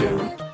do.